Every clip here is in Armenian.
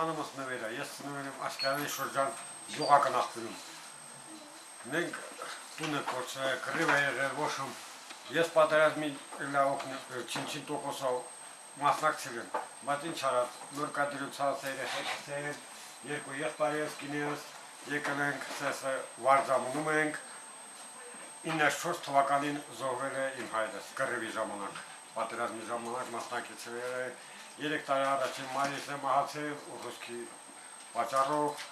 ես ծնվել եմ Աշկերանի շրջան Յուղակնախտում։ Մենք տունը կոչել կռիվ է եղել ոչում։ Ես պատերազմի լավոք չինչին տոկոսով մասնակցել եմ, բայց ինչ արած, նոր կադրուցած երեխեքսեր, երկու եղբայրս կինես եկել ենք, սեսը վարձամունում ենք, 94 թվականին զոհվել է իմ հայրս կռիվի ժամանակ, պատերազմի ժամանակ մասնակցել է 3 տարի առաջին մայիսը մահացել ուղղքի պատճառով,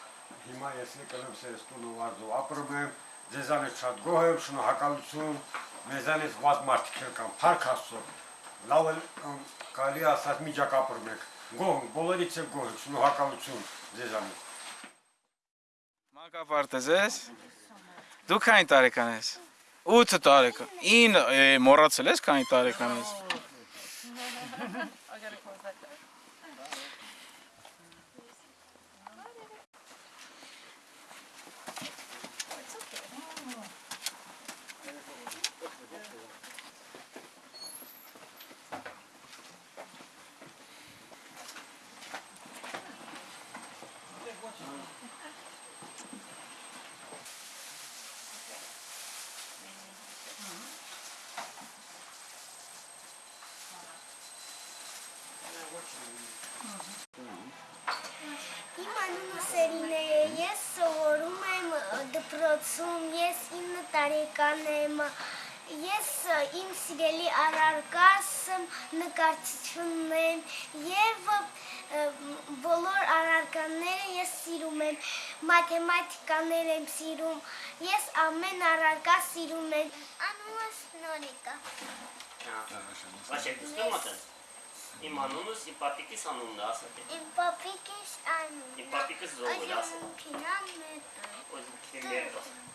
հիմա ես եկել եմ սես տունը վարձով ապրում եմ, ձեզանից շատ գոհ եմ, շնորհակալություն, մեզանից ված մարդիկ կան, փառք Աստծո։ Լավ էլ կարելի ասած միջակապրում եք։ Գոհ, բոլորից եք գոհ, շնորհակալություն ձեզանից։ Մանկապարտեզ ես։ Դու քանի տարեկան ես։ 8 տարեկան։ 9 մոռացել ես քանի տարեկան ես։ I gotta close that door. Իմ անունը Սերինե է, ես սովորում եմ դպրոցում, ես 9 տարեկան եմ, ես իմ սիրելի առարկաս նկարչությունն եմ և բոլոր առարկաները ես սիրում եմ, մաթեմատիկաներ եմ սիրում, ես ամեն առարկա սիրում եմ։ Անունս Նորիկա։ Վաշեք, դու մտած։ Իմ անունս, իմ պապիկիս անունն է, ասա։ Իմ պապիկիս անունն է։ Իմ պապիկիս զողը, ասա։ Օզինքին ամետ։ Օզինքին ամետ։